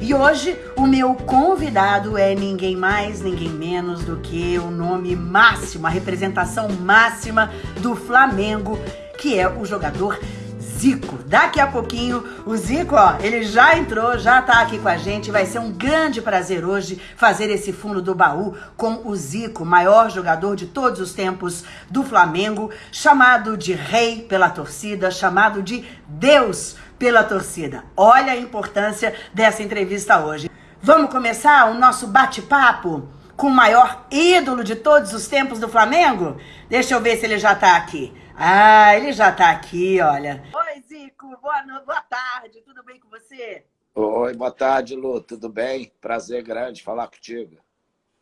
E hoje o meu convidado é ninguém mais, ninguém menos do que o nome máximo, a representação máxima do Flamengo, que é o jogador Zico. Daqui a pouquinho, o Zico, ó, ele já entrou, já tá aqui com a gente. Vai ser um grande prazer hoje fazer esse fundo do baú com o Zico, maior jogador de todos os tempos do Flamengo, chamado de rei pela torcida, chamado de Deus pela torcida. Olha a importância dessa entrevista hoje. Vamos começar o nosso bate-papo com o maior ídolo de todos os tempos do Flamengo? Deixa eu ver se ele já tá aqui. Ah, ele já tá aqui, olha. Oi, Zico, boa, boa tarde, tudo bem com você? Oi, boa tarde, Lu, tudo bem? Prazer grande falar contigo.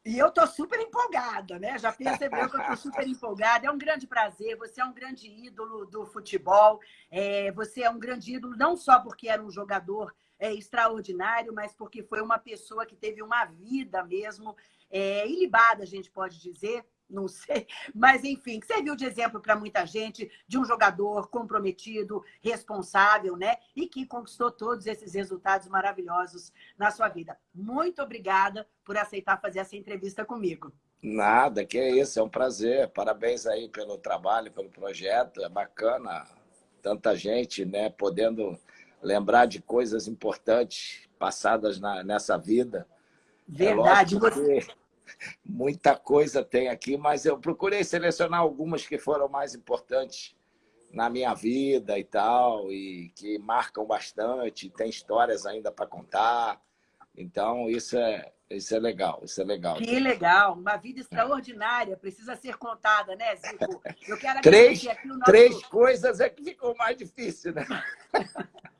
E eu tô super empolgada, né? Já percebeu que eu tô super empolgada. É um grande prazer, você é um grande ídolo do futebol. É, você é um grande ídolo não só porque era um jogador é, extraordinário, mas porque foi uma pessoa que teve uma vida mesmo é, ilibada, a gente pode dizer, não sei, mas enfim, que serviu de exemplo para muita gente, de um jogador comprometido, responsável, né? E que conquistou todos esses resultados maravilhosos na sua vida. Muito obrigada por aceitar fazer essa entrevista comigo. Nada, que é isso, é um prazer. Parabéns aí pelo trabalho, pelo projeto, é bacana. Tanta gente, né, podendo lembrar de coisas importantes passadas na, nessa vida. É Verdade. É você muita coisa tem aqui, mas eu procurei selecionar algumas que foram mais importantes na minha vida e tal, e que marcam bastante, tem histórias ainda para contar. Então, isso é, isso é legal, isso é legal. Que legal, uma vida extraordinária, precisa ser contada, né, Zico? Eu quero três, aqui o nosso... Três coisas é que ficou mais difícil, né?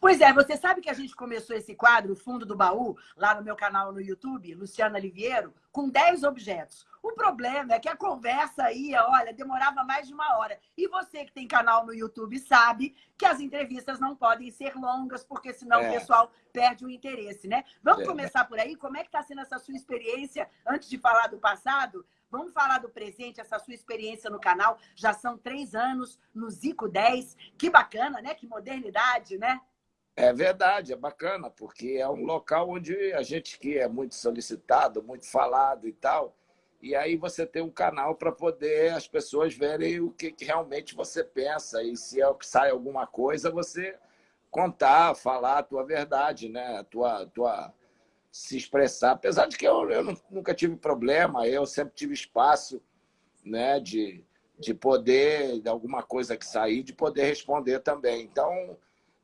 Pois é, você sabe que a gente começou esse quadro, o Fundo do Baú, lá no meu canal no YouTube, Luciana Liviero, com 10 objetos. O problema é que a conversa ia, olha, demorava mais de uma hora. E você que tem canal no YouTube sabe que as entrevistas não podem ser longas, porque senão é. o pessoal perde o interesse, né? Vamos é. começar por aí? Como é que está sendo essa sua experiência, antes de falar do passado? Vamos falar do presente, essa sua experiência no canal. Já são três anos no Zico 10. Que bacana, né? Que modernidade, né? É verdade, é bacana, porque é um local onde a gente que é muito solicitado, muito falado e tal, e aí você tem um canal para poder as pessoas verem o que, que, realmente você pensa, e se é sai alguma coisa, você contar, falar a tua verdade, né? a tua, tua, se expressar. Apesar de que eu, eu nunca tive problema, eu sempre tive espaço né, de, de poder, de alguma coisa que sair, de poder responder também. Então,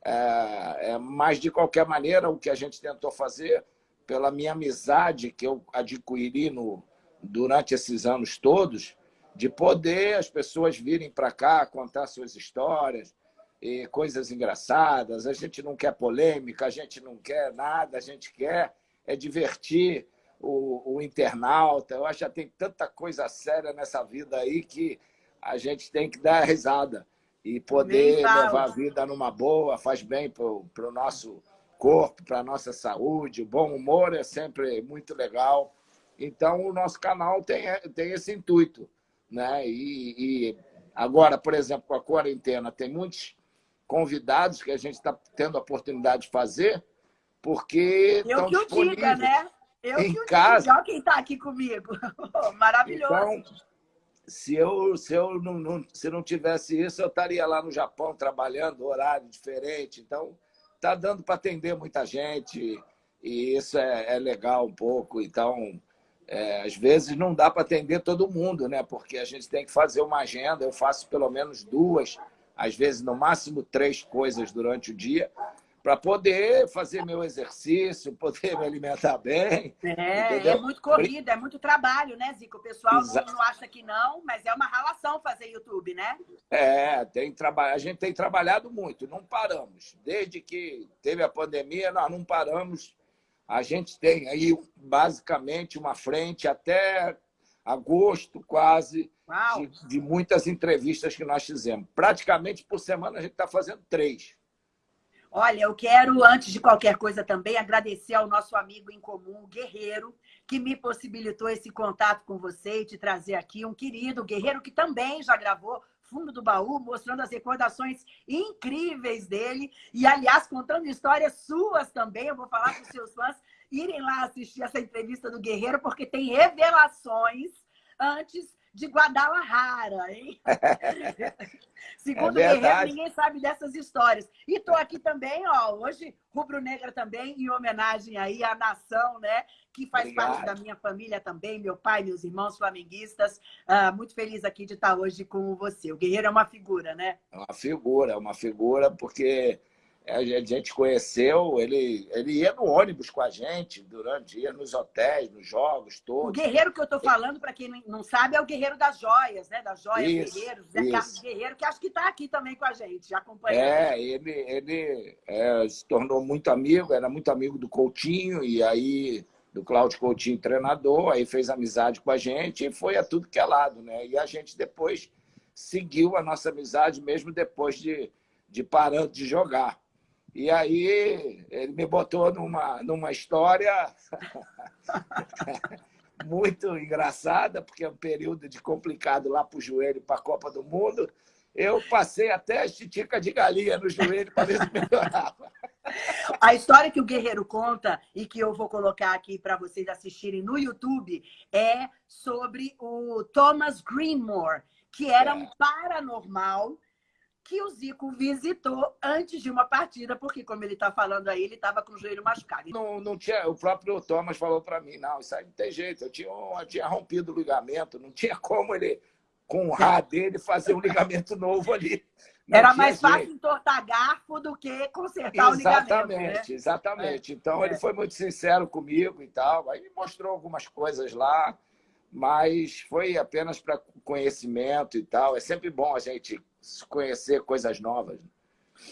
é, é, mas de qualquer maneira, o que a gente tentou fazer, pela minha amizade que eu adquiri no, durante esses anos todos, de poder as pessoas virem para cá contar suas histórias, e coisas engraçadas. A gente não quer polêmica, a gente não quer nada, a gente quer é divertir o, o internauta. Eu acho que já tem tanta coisa séria nessa vida aí que a gente tem que dar risada e poder levar a vida numa boa, faz bem para o nosso corpo, para a nossa saúde. O bom humor é sempre muito legal. Então, o nosso canal tem, tem esse intuito. Né? E, e agora, por exemplo, com a quarentena, tem muitos convidados que a gente está tendo a oportunidade de fazer, porque eu que disponíveis diga, né? Eu em que casa. Diga. Olha quem está aqui comigo. Maravilhoso. Então, se eu, se eu não, não, se não tivesse isso, eu estaria lá no Japão trabalhando, horário diferente. Então, está dando para atender muita gente e isso é, é legal um pouco. Então, é, às vezes não dá para atender todo mundo, né? porque a gente tem que fazer uma agenda. Eu faço pelo menos duas, às vezes no máximo três coisas durante o dia, para poder fazer meu exercício, poder me alimentar bem. É, é muito corrida, é muito trabalho, né, Zico? O pessoal não, não, acha que não, mas é uma relação fazer YouTube, né? É, tem traba... a gente tem trabalhado muito, não paramos. Desde que teve a pandemia, nós não paramos. A gente tem aí, basicamente, uma frente até agosto, quase, de, de muitas entrevistas que nós fizemos. Praticamente por semana a gente está fazendo três. Olha, eu quero, antes de qualquer coisa também, agradecer ao nosso amigo em comum, Guerreiro, que me possibilitou esse contato com você e te trazer aqui. Um querido guerreiro que também já gravou fundo do baú, mostrando as recordações incríveis dele. E, aliás, contando histórias suas também. Eu vou falar para os seus fãs irem lá assistir essa entrevista do Guerreiro, porque tem revelações antes de Guadalajara, hein? Segundo é o Guerreiro, ninguém sabe dessas histórias. E estou aqui também, ó, hoje, Rubro Negra também, em homenagem aí à nação, né? Que faz Obrigado. parte da minha família também, meu pai, meus irmãos flamenguistas. Ah, muito feliz aqui de estar hoje com você. O Guerreiro é uma figura, né? É uma figura, é uma figura, porque a gente conheceu, ele, ele ia no ônibus com a gente, durante, ia nos hotéis, nos jogos todos. O guerreiro que eu estou falando, para quem não sabe, é o guerreiro das joias, né? Das joias isso, guerreiros, Zé Carlos Guerreiro, que acho que está aqui também com a gente, já acompanhando. É, ele, ele é, se tornou muito amigo, era muito amigo do Coutinho, e aí do Cláudio Coutinho, treinador, aí fez amizade com a gente e foi a tudo que é lado, né? E a gente depois seguiu a nossa amizade mesmo depois de, de parando de jogar. E aí ele me botou numa, numa história muito engraçada, porque é um período de complicado lá para o joelho, para a Copa do Mundo. Eu passei até a estitica de galinha no joelho para ver se melhorava. A história que o Guerreiro conta e que eu vou colocar aqui para vocês assistirem no YouTube é sobre o Thomas Greenmore, que era é. um paranormal que o Zico visitou antes de uma partida, porque, como ele está falando aí, ele estava com o joelho machucado. Não, não tinha, o próprio Thomas falou para mim, não, isso aí não tem jeito, eu tinha, eu tinha rompido o ligamento, não tinha como ele, com o rá dele, fazer um ligamento novo ali. Não Era mais jeito. fácil entortar garfo do que consertar exatamente, o ligamento. Né? Exatamente, é. Então, é. ele foi muito sincero comigo e tal, aí mostrou algumas coisas lá, mas foi apenas para conhecimento e tal. É sempre bom a gente conhecer coisas novas.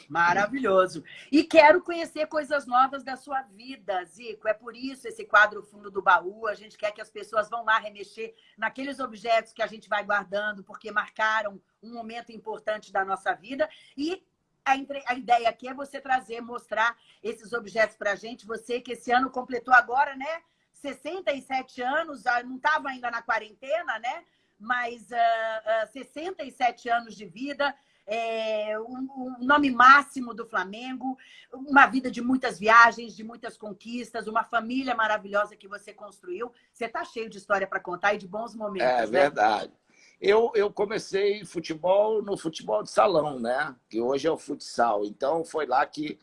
Maravilhoso. E quero conhecer coisas novas da sua vida, Zico. É por isso esse quadro Fundo do Baú. A gente quer que as pessoas vão lá remexer naqueles objetos que a gente vai guardando, porque marcaram um momento importante da nossa vida. E a, ideia aqui é você trazer, mostrar esses objetos para a gente. Você que esse ano completou agora, né? 67 anos, ah, não estava ainda na quarentena, né? mas uh, uh, 67 anos de vida, é, o, o, nome máximo do Flamengo, uma vida de muitas viagens, de muitas conquistas, uma família maravilhosa que você construiu. Você está cheio de história para contar e de bons momentos. É né? verdade. Eu, eu comecei futebol no futebol de salão, né? Que hoje é o futsal. Então foi lá que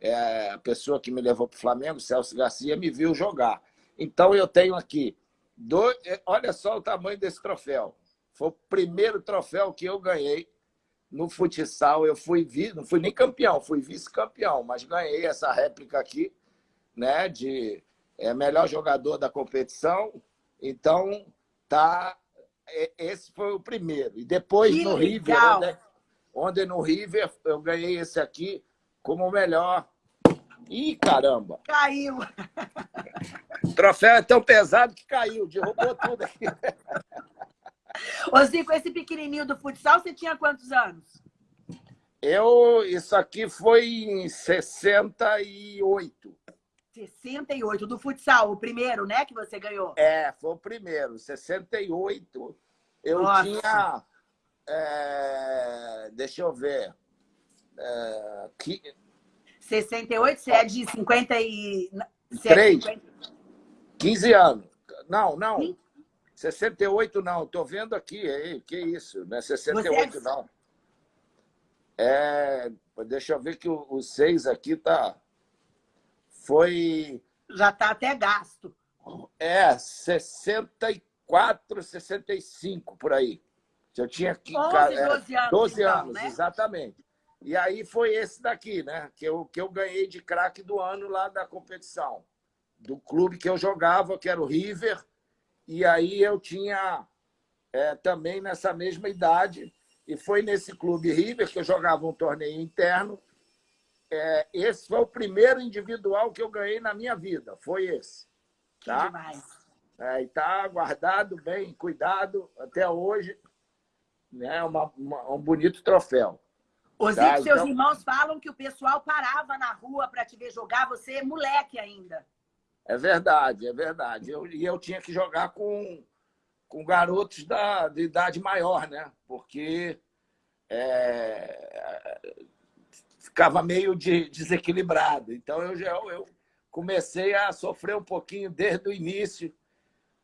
é, a pessoa que me levou para o Flamengo, Celso Garcia, me viu jogar. Então eu tenho aqui do... É, olha só o tamanho desse troféu. Foi o primeiro troféu que eu ganhei no futsal. Eu fui não fui nem campeão, fui vice-campeão, mas ganhei essa réplica aqui, né, de é, melhor jogador da competição. Então, tá esse foi o primeiro. E depois que no legal. River, onde, onde no River eu ganhei esse aqui como o melhor Ih, caramba! Caiu! O troféu é tão pesado que caiu, derrubou tudo aqui. Ô, Zico, esse pequenininho do futsal, você tinha quantos anos? Eu, isso aqui foi em 68. 68, do futsal, o primeiro, né, que você ganhou? É, foi o primeiro, 68. Eu Nossa. tinha, é, deixa eu ver, é, 68, você é de 50 e... 3. 15 anos. Não, não. Sim. 68 não. Estou vendo aqui. Ei, que isso? Não é 68 é... não. É, deixa eu ver que o, o 6 aqui tá... Foi... Já está até gasto. É, 64, 65, por aí. Eu tinha 11, 12 anos, 12 então, anos, né? exatamente. E aí foi esse daqui, né? Que eu, que eu ganhei de craque do ano lá da competição. Do clube que eu jogava, que era o River. E aí eu tinha é, também nessa mesma idade. E foi nesse clube River que eu jogava um torneio interno. É, esse foi o primeiro individual que eu ganhei na minha vida. Foi esse. Tá? Que demais. É, e está guardado bem, cuidado até hoje. Né? Uma, uma, um bonito troféu. Os tá, seus então... irmãos falam que o pessoal parava na rua para te ver jogar, você é moleque ainda. É verdade, é verdade. Eu, e eu tinha que jogar com, com garotos da, de idade maior, né? Porque é, ficava meio de, desequilibrado. Então, eu, já, eu comecei a sofrer um pouquinho desde o início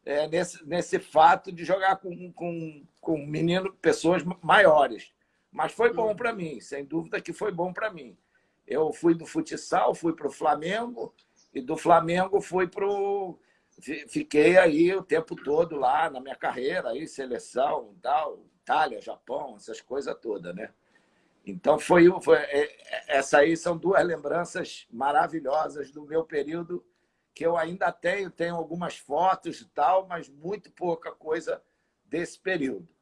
é, nesse, nesse fato de jogar com, com, com menino, pessoas maiores. Mas foi bom para mim, sem dúvida que foi bom para mim. Eu fui do futsal, fui para o Flamengo, e do Flamengo fui para o... Fiquei aí o tempo todo lá na minha carreira, aí, seleção, tal, Itália, Japão, essas coisas todas, né? Então, foi, foi, é, é, essa aí são duas lembranças maravilhosas do meu período que eu ainda tenho, tenho algumas fotos e tal, mas muito pouca coisa desse período.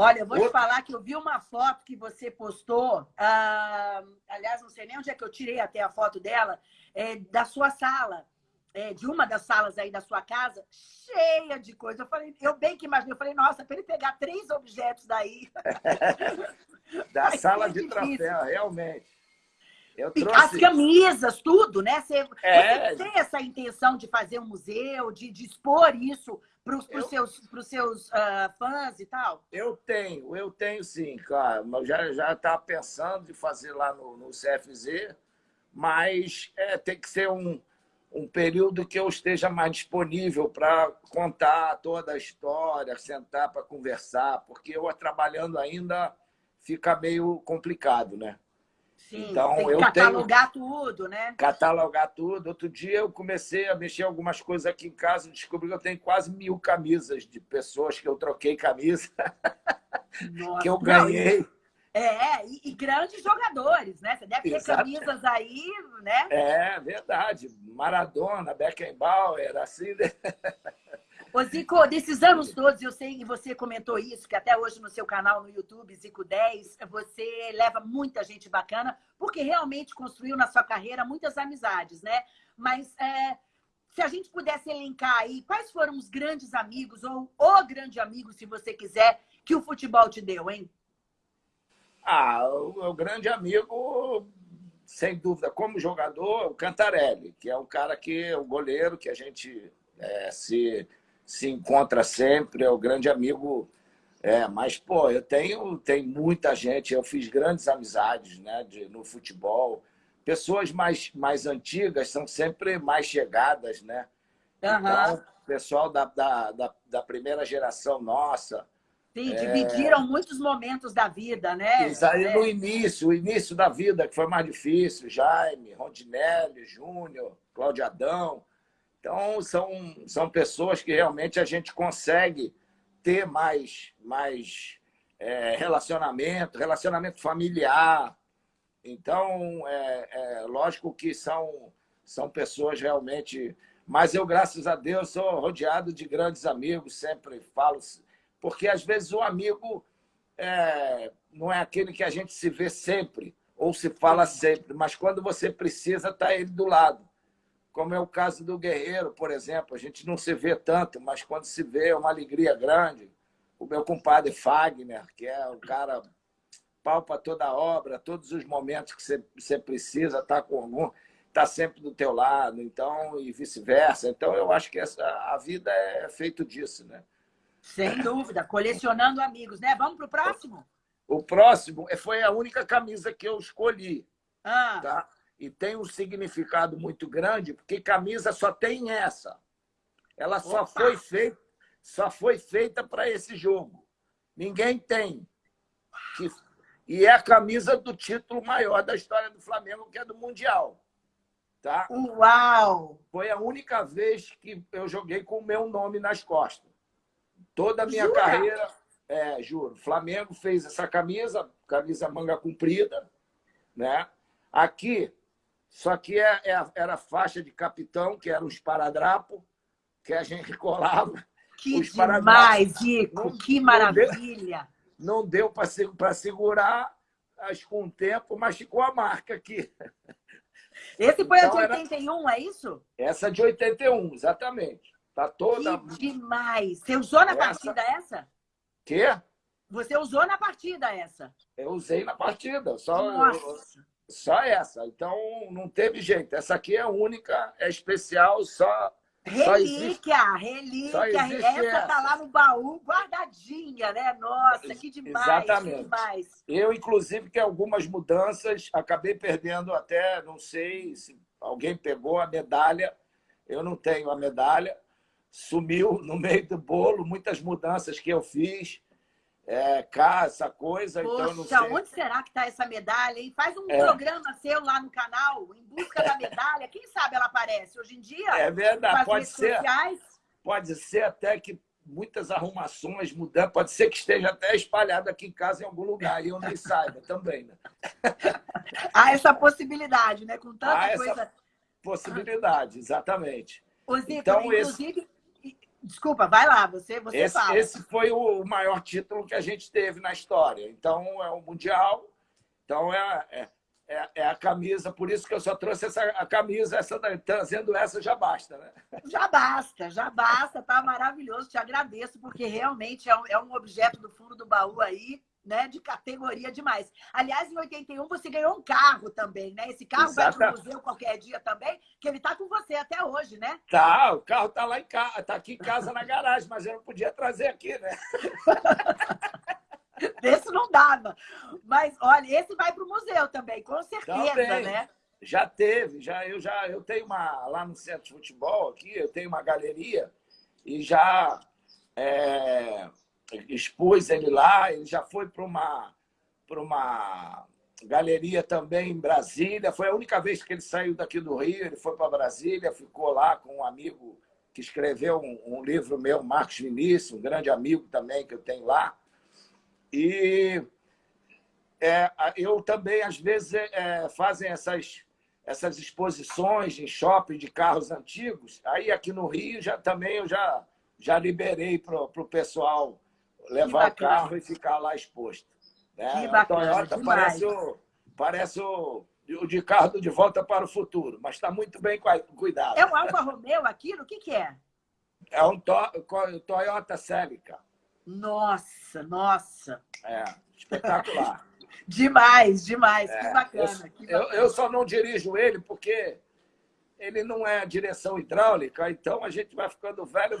Olha, eu vou te falar que eu vi uma foto que você postou, ah, aliás, não sei nem onde é que eu tirei até a foto dela, é, da sua sala, é, de uma das salas aí da sua casa, cheia de coisa. Eu falei, eu bem que imaginei, eu falei, nossa, para ele pegar três objetos daí. da sala de troféu, realmente. Trouxe... As camisas, tudo, né? Você, é... você, tem essa intenção de fazer um museu, de, de expor isso para os eu... seus, pros seus uh, fãs e tal? Eu tenho, eu tenho sim, cara. Eu já já estava pensando de fazer lá no, no CFZ, mas é, tem que ser um, um período que eu esteja mais disponível para contar toda a história, sentar para conversar, porque eu trabalhando ainda fica meio complicado, né? Sim, então, tem que eu catalogar tenho... tudo, né? Catalogar tudo. Outro dia eu comecei a mexer algumas coisas aqui em casa e descobri que eu tenho quase mil camisas de pessoas que eu troquei camisa, Nossa, que eu ganhei. Não, é, e, e, grandes jogadores, né? Você deve ter camisas aí, né? É, verdade. Maradona, Beckenbauer, assim... Ô, Zico, desses anos todos, eu sei que você comentou isso, que até hoje no seu canal no YouTube, Zico 10, você leva muita gente bacana, porque realmente construiu na sua carreira muitas amizades, né? Mas é, se a gente pudesse elencar aí, quais foram os grandes amigos, ou o grande amigo, se você quiser, que o futebol te deu, hein? Ah, o, o grande amigo, sem dúvida, como jogador, o Cantarelli, que é um cara que, o goleiro que a gente é, se se encontra sempre, é o grande amigo. É, mas, pô, eu tenho, tenho muita gente, eu fiz grandes amizades né, de, no futebol. Pessoas mais, mais antigas são sempre mais chegadas, né? Uhum. Então, pessoal da, da, da, da primeira geração nossa, Sim, dividiram é... muitos momentos da vida, né? Isso aí é. no início, o início da vida, que foi mais difícil, Jaime, Rondinelli, Júnior, Cláudio Adão, então, são, são pessoas que realmente a gente consegue ter mais, mais é, relacionamento, relacionamento familiar. Então, é, é, lógico que são, são pessoas realmente... Mas eu, graças a Deus, sou rodeado de grandes amigos, sempre falo... Porque, às vezes, o amigo é, não é aquele que a gente se vê sempre, ou se fala sempre, mas quando você precisa, está ele do lado como é o caso do Guerreiro, por exemplo. A gente não se vê tanto, mas quando se vê é uma alegria grande. O meu compadre Fagner, que é o cara palpa toda a obra, todos os momentos que você, você precisa, tá com algum, tá sempre do teu lado, então e vice-versa. Então eu acho que essa, a vida é feito disso, né? Sem dúvida, colecionando amigos, né? Vamos para o próximo? O próximo foi a única camisa que eu escolhi. Ah. Tá? E tem um significado muito grande, porque camisa só tem essa. Ela só foi feita só foi feita para esse jogo. Ninguém tem. E é a camisa do título maior da história do Flamengo, que é do Mundial. Tá? Uau! Foi a única vez que eu joguei com o meu nome nas costas. Toda a minha Jura? carreira, é, juro. Flamengo fez essa camisa, camisa manga comprida, né? Aqui só que é, é, era faixa de capitão, que era um esparadrapo, que a gente colava. Que demais, Zico! Não, que maravilha! Não deu, deu para segurar, acho com o tempo, mas ficou a marca aqui. Esse foi então, a de 81, era... é isso? Essa de 81, exatamente. Tá toda... Que demais! Você usou na essa... partida essa? Quê? Você usou na partida essa? Eu usei na partida. Só Nossa! Só essa. Então, não teve jeito. Essa aqui é única, é especial, só Relíquia, relíquia. Essa tá lá no baú, guardadinha, né? Nossa, que demais, Exatamente. que demais. Eu, inclusive, que algumas mudanças, acabei perdendo até, não sei se alguém pegou a medalha, eu não tenho a medalha, sumiu no meio do bolo, muitas mudanças que eu fiz, é, cá, essa coisa, Poxa, então não sei. onde será que está essa medalha? Hein? Faz um é. programa seu lá no canal, em busca da medalha. Quem sabe ela aparece? Hoje em dia, é verdade, pode ser. Sociais... Pode ser até que muitas arrumações mudando, pode ser que esteja até espalhado aqui em casa em algum lugar e eu nem saiba também. Né? Há essa possibilidade, né? Com tanta Há coisa. Possibilidade, exatamente. Ô, Zico, então, inclusive, esse... Desculpa, vai lá, você, você esse, fala. Esse foi o maior título que a gente teve na história. Então, é o Mundial, então é, é, é, é a camisa, por isso que eu só trouxe essa a camisa, essa, trazendo essa já basta, né? Já basta, já basta, tá maravilhoso, te agradeço, porque realmente é um, é um objeto do fundo do baú aí, né, de categoria demais. Aliás, em 81 você ganhou um carro também, né? Esse carro vai para o museu qualquer dia também, que ele está com você até hoje, né? Tá, o carro está lá em casa, está aqui em casa na garagem, mas eu não podia trazer aqui, né? Esse não dava. Mas olha, esse vai para o museu também, com certeza, também. né? Já teve, já eu já eu tenho uma lá no centro de futebol aqui, eu tenho uma galeria e já é, expus ele lá, ele já foi para uma, uma galeria também em Brasília. Foi a única vez que ele saiu daqui do Rio, ele foi para Brasília, ficou lá com um amigo que escreveu um, um, livro meu, Marcos Vinícius, um grande amigo também que eu tenho lá. E é, eu também, às vezes, é, fazem essas, essas exposições em shopping de carros antigos. Aí aqui no Rio já também eu já, já liberei para o pessoal levar o carro e ficar lá exposto. Né? Que bacana, a Toyota parece, o, parece o, o de carro de volta para o futuro, mas está muito bem cuidado. É um Alfa Romeo aquilo? O que, que é? É um to, Toyota Celica. Nossa, nossa. É, espetacular. demais, demais. É, que, bacana, eu, que bacana. Eu, eu só não dirijo ele porque ele não é direção hidráulica, então a gente vai ficando velho,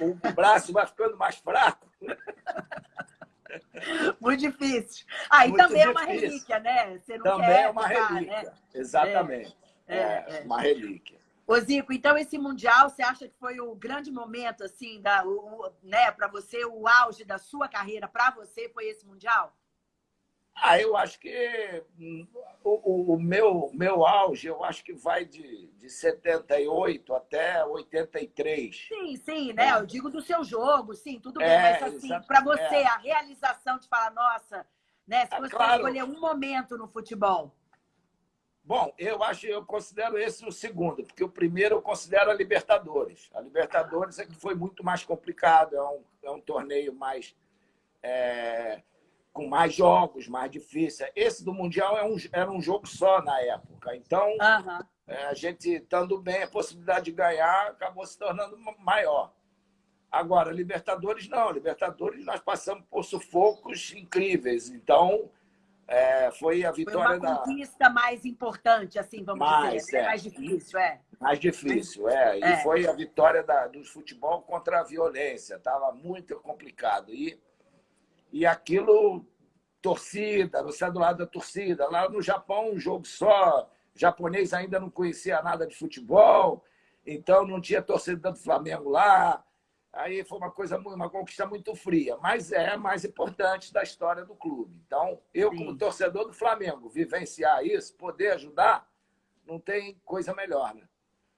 o, braço vai ficando mais fraco. Muito difícil. Ah, e Muito também difícil. é uma relíquia, né? Você não também quer é uma ficar, relíquia, né? exatamente. É, é, é, uma relíquia. Ô Zico, então esse Mundial, você acha que foi o grande momento, assim, da, o, né, para você, o auge da sua carreira, para você, foi esse Mundial? Ah, eu acho que hum, o, o, meu, meu auge, eu acho que vai de, de 78 até 83. Sim, sim, né? É. Eu digo do seu jogo, sim, tudo bem, é, mas assim, para você, é. a realização de falar, nossa, né? Se é, você claro. escolher um momento no futebol. Bom, eu acho, eu considero esse o segundo, porque o primeiro eu considero a Libertadores. A Libertadores é que foi muito mais complicado, é um, é um torneio mais. É com mais jogos, mais difícil. Esse do Mundial é um, era um jogo só na época. Então, uhum. é, a gente estando bem, a possibilidade de ganhar acabou se tornando maior. Agora, Libertadores não. Libertadores nós passamos por sufocos incríveis. Então, é, foi a vitória foi uma conquista da... mais importante, assim, vamos mais, dizer. Né? É. Mais difícil, é. Mais difícil, é. E é. foi a vitória da, do futebol contra a violência. Estava muito complicado. E e aquilo, torcida, você é do lado da torcida. Lá no Japão, um jogo só, o japonês ainda não conhecia nada de futebol, então não tinha torcida do Flamengo lá. Aí foi uma coisa, uma conquista muito fria, mas é a mais importante da história do clube. Então, eu, Sim. como torcedor do Flamengo, vivenciar isso, poder ajudar, não tem coisa melhor, né?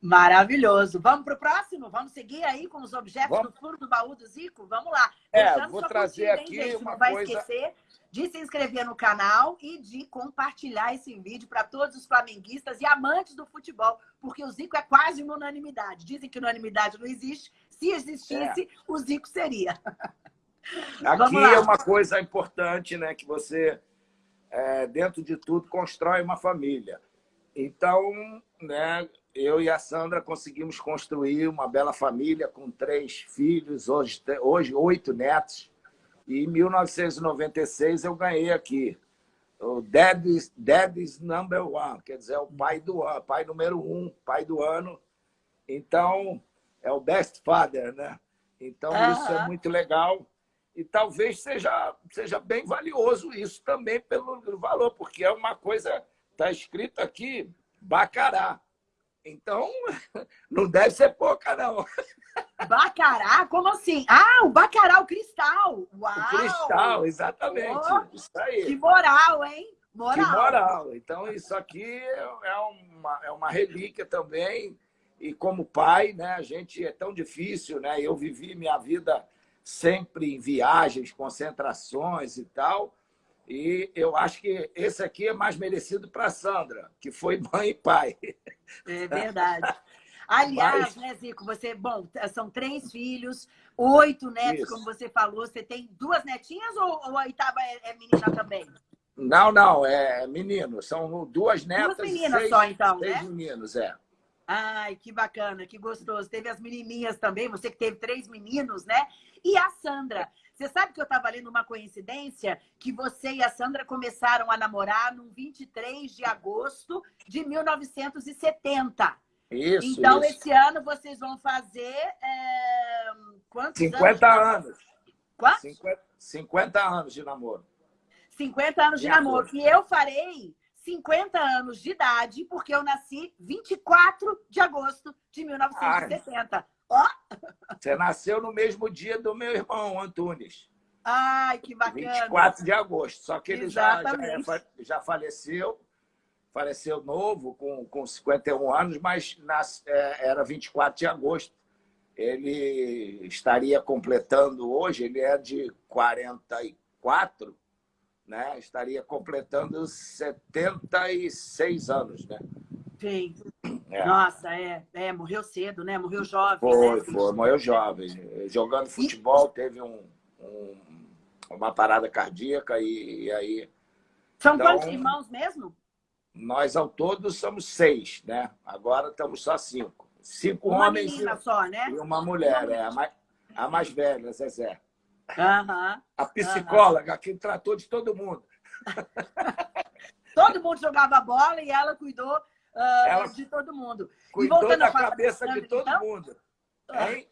Maravilhoso. Vamos para o próximo? Vamos seguir aí com os objetos Vamos. do fundo do baú do Zico? Vamos lá. É, Deixando vou trazer aqui hein, uma Não vai coisa... esquecer de se inscrever no canal e de compartilhar esse vídeo para todos os flamenguistas e amantes do futebol, porque o Zico é quase uma unanimidade. Dizem que unanimidade não existe. Se existisse, é. o Zico seria. Aqui é uma coisa importante, né? Que você, é, dentro de tudo, constrói uma família. Então, né, eu e a Sandra conseguimos construir uma bela família com três filhos, hoje, hoje oito netos. E em 1996 eu ganhei aqui o Daddy's, Daddy's Number One, quer dizer, o pai do ano, pai número um, pai do ano. Então, é o best father, né? Então, isso é muito legal. E talvez seja, seja bem valioso isso também pelo valor, porque é uma coisa, está escrito aqui, bacará. Então, não deve ser pouca, não. Bacará? Como assim? Ah, o bacará, o cristal. Uau! O cristal, exatamente. Oh, isso aí. Que moral, hein? Moral. Que moral. Então, isso aqui é uma, é uma relíquia também. E como pai, né, a gente é tão difícil, né? Eu vivi minha vida sempre em viagens, concentrações e tal. E eu acho que esse aqui é mais merecido para a Sandra, que foi mãe e pai. É verdade. Aliás, Mas... né, Zico, você, bom, são três filhos, oito netos, Isso. como você falou. Você tem duas netinhas ou, ou a oitava é, é menina também? Não, não, é menino. São duas netas. Duas meninas seis, só, então, seis né? meninos, é. Ai, que bacana, que gostoso. Teve as menininhas também, você que teve três meninos, né? E a Sandra. Você sabe que eu estava lendo uma coincidência que você e a Sandra começaram a namorar no 23 de agosto de 1970. Isso, Então, isso. esse ano vocês vão fazer é... quantos 50 anos? anos. Quantos? 50, 50 anos de namoro. 50 anos de, de namoro. E eu farei 50 anos de idade, porque eu nasci 24 de agosto de 1970. Ó! Você nasceu no mesmo dia do meu irmão, Antunes. Ai, que bacana. 24 de agosto. Só que ele já, já, é já, faleceu, faleceu novo, com, com 51 anos, mas nas, é, era 24 de agosto. Ele estaria completando hoje, ele é de 44, né? estaria completando 76 anos. Né? Sim. É. Nossa, é, é, morreu cedo, né? Morreu jovem. Foi, né? foi, morreu jovem. Jogando futebol, teve um, um, uma parada cardíaca e, e aí. São então, quantos irmãos mesmo? Nós ao todo somos seis, né? Agora estamos só cinco. Cinco uma homens e, só, né? e uma mulher, é a mais, a mais velha, Zezé. Uhum, a psicóloga uhum. que tratou de todo mundo. todo mundo jogava bola e ela cuidou uh, ela de todo mundo. Cuidou e voltando da a falar cabeça da Sandra, de todo então, mundo. Hein?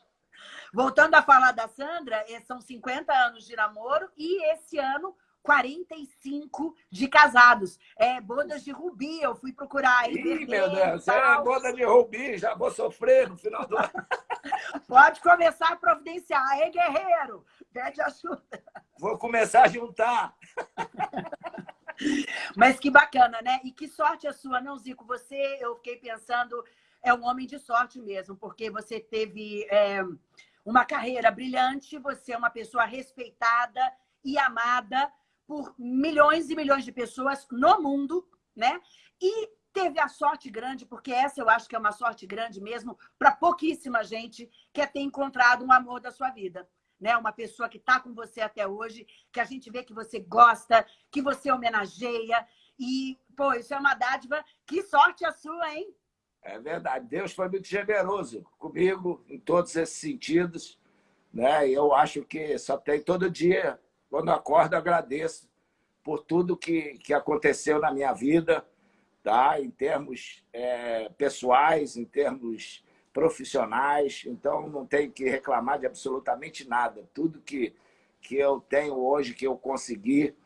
Voltando a falar da Sandra, eh, são 50 anos de namoro e esse ano 45 de casados. É bodas de rubi, eu fui procurar. Ih, meu Deus, é boda de rubi, já vou sofrer no final do ano. Pode começar a providenciar. Ei, guerreiro, pede ajuda. Vou começar a juntar. Mas que bacana, né? E que sorte a sua, não, Zico? Você, eu fiquei pensando, é um homem de sorte mesmo, porque você teve é, uma carreira brilhante, você é uma pessoa respeitada e amada por milhões e milhões de pessoas no mundo, né? E teve a sorte grande, porque essa eu acho que é uma sorte grande mesmo, para pouquíssima gente que é ter encontrado um amor da sua vida. Né? Uma pessoa que está com você até hoje, que a gente vê que você gosta, que você homenageia. E, pô, isso é uma dádiva. Que sorte a sua, hein? É verdade. Deus foi muito generoso comigo em todos esses sentidos. Né? Eu acho que só tem todo dia quando acordo, agradeço por tudo que, que aconteceu na minha vida, tá? em termos é, pessoais, em termos profissionais. Então, não tenho que reclamar de absolutamente nada. Tudo que, que eu tenho hoje, que eu consegui,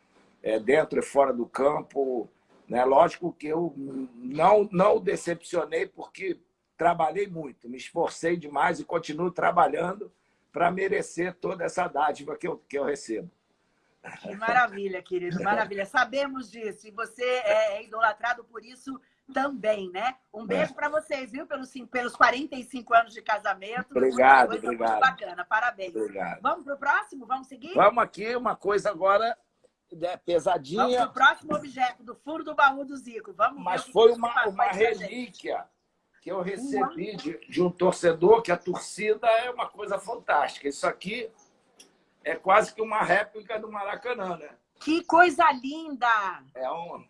é, dentro e fora do campo, né? lógico que eu não, não decepcionei, porque trabalhei muito, me esforcei demais e continuo trabalhando para merecer toda essa dádiva que eu, que eu recebo. Que maravilha, querido, maravilha. Sabemos disso e você é, é idolatrado por isso também, né? Um beijo para vocês, viu? Pelos, pelos 45 anos de casamento. Obrigado, obrigado. Muito bacana, parabéns. Obrigado. Vamos para o próximo? Vamos seguir? Vamos aqui, uma coisa agora né, pesadinha. Vamos para o próximo objeto, do furo do baú do Zico. Vamos Mas foi uma, uma relíquia que eu recebi de, de um torcedor, que a torcida é uma coisa fantástica. Isso aqui é quase que uma réplica do Maracanã, né? Que coisa linda! É um...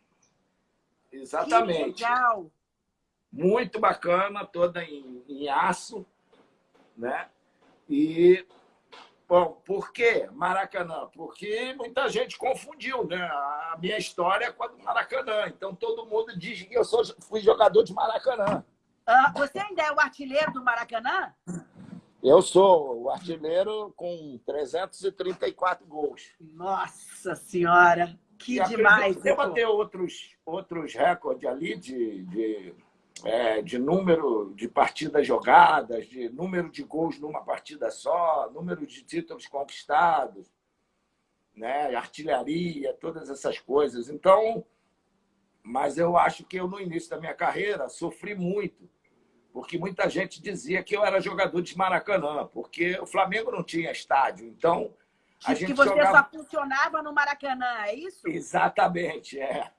Exatamente. Que legal! Muito bacana, toda em, em aço, né? E, bom, por que Maracanã? Porque muita gente confundiu, né? A minha história é com a do Maracanã. Então, todo mundo diz que eu sou, fui jogador de Maracanã. Ah, você ainda é o artilheiro do Maracanã? Eu sou o artilheiro com 334 gols. Nossa Senhora! Que e demais! Deva ter outros, outros recordes ali de, de, é, de número de partidas jogadas, de número de gols numa partida só, número de títulos conquistados, né? artilharia, todas essas coisas. Então, mas eu acho que eu, no início da minha carreira, sofri muito porque muita gente dizia que eu era jogador de Maracanã, porque o Flamengo não tinha estádio. Então, a gente que você jogava... só funcionava no Maracanã, é isso? Exatamente, é.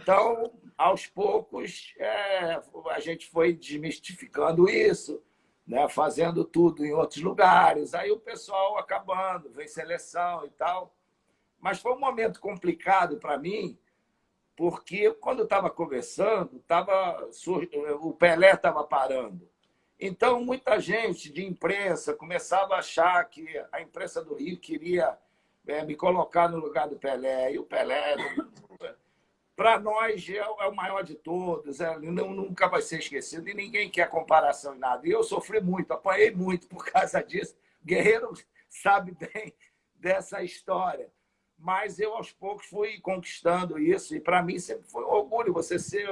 Então, aos poucos, é, a gente foi desmistificando isso, né, fazendo tudo em outros lugares. Aí o pessoal acabando, vem seleção e tal. Mas foi um momento complicado para mim, porque quando estava conversando, tava, o Pelé estava parando. Então, muita gente de imprensa começava a achar que a imprensa do Rio queria é, me colocar no lugar do Pelé. E o Pelé, para nós, é, é, o maior de todos, é, não, nunca vai ser esquecido e ninguém quer comparação em nada. E eu sofri muito, apanhei muito por causa disso. Guerreiro sabe bem dessa história mas eu, aos poucos, fui conquistando isso. E, para mim, sempre foi um orgulho você ser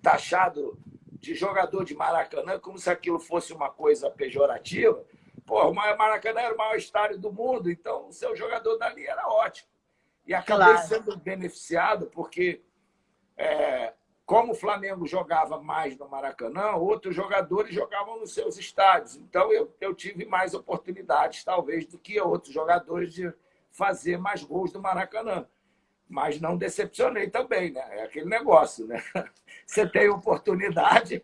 taxado de jogador de Maracanã, como se aquilo fosse uma coisa pejorativa. Pô, o Maracanã era o maior estádio do mundo, então o seu jogador dali era ótimo. E acabei claro. sendo beneficiado, porque, é, como o Flamengo jogava mais no Maracanã, outros jogadores jogavam nos seus estádios. Então, eu, eu tive mais oportunidades, talvez, do que outros jogadores de fazer mais gols do Maracanã. Mas não decepcionei também, né? É aquele negócio, né? Você tem oportunidade.